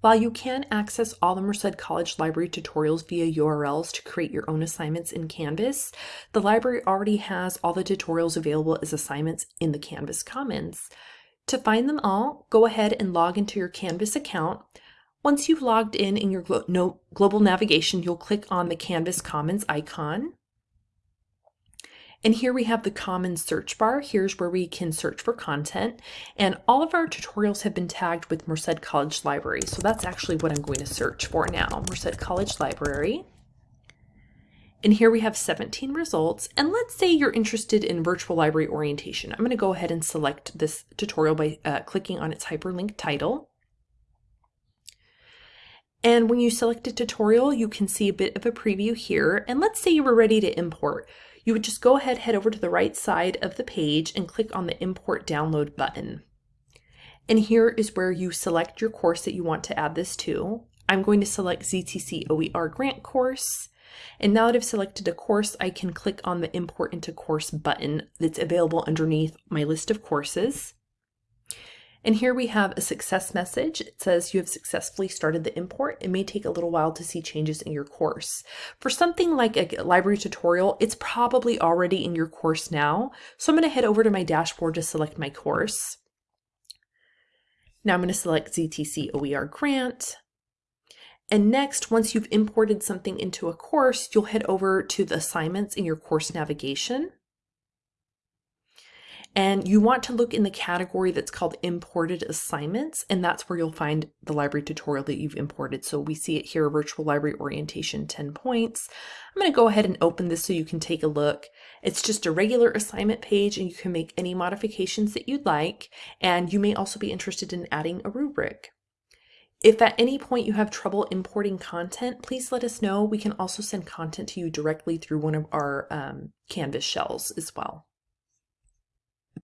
While you can access all the Merced College Library tutorials via URLs to create your own assignments in Canvas, the library already has all the tutorials available as assignments in the Canvas Commons. To find them all, go ahead and log into your Canvas account. Once you've logged in in your glo no, global navigation, you'll click on the Canvas Commons icon. And here we have the common search bar. Here's where we can search for content. And all of our tutorials have been tagged with Merced College Library. So that's actually what I'm going to search for now, Merced College Library. And here we have 17 results. And let's say you're interested in virtual library orientation. I'm going to go ahead and select this tutorial by uh, clicking on its hyperlink title. And when you select a tutorial, you can see a bit of a preview here. And let's say you were ready to import you would just go ahead, head over to the right side of the page and click on the import download button. And here is where you select your course that you want to add this to. I'm going to select ZTC OER grant course. And now that I've selected a course, I can click on the import into course button that's available underneath my list of courses. And here we have a success message. It says you have successfully started the import. It may take a little while to see changes in your course. For something like a library tutorial, it's probably already in your course now. So I'm going to head over to my dashboard to select my course. Now I'm going to select ZTC OER Grant. And next, once you've imported something into a course, you'll head over to the assignments in your course navigation. And you want to look in the category that's called imported assignments, and that's where you'll find the library tutorial that you've imported. So we see it here, virtual library orientation, 10 points. I'm gonna go ahead and open this so you can take a look. It's just a regular assignment page and you can make any modifications that you'd like. And you may also be interested in adding a rubric. If at any point you have trouble importing content, please let us know. We can also send content to you directly through one of our um, Canvas shells as well.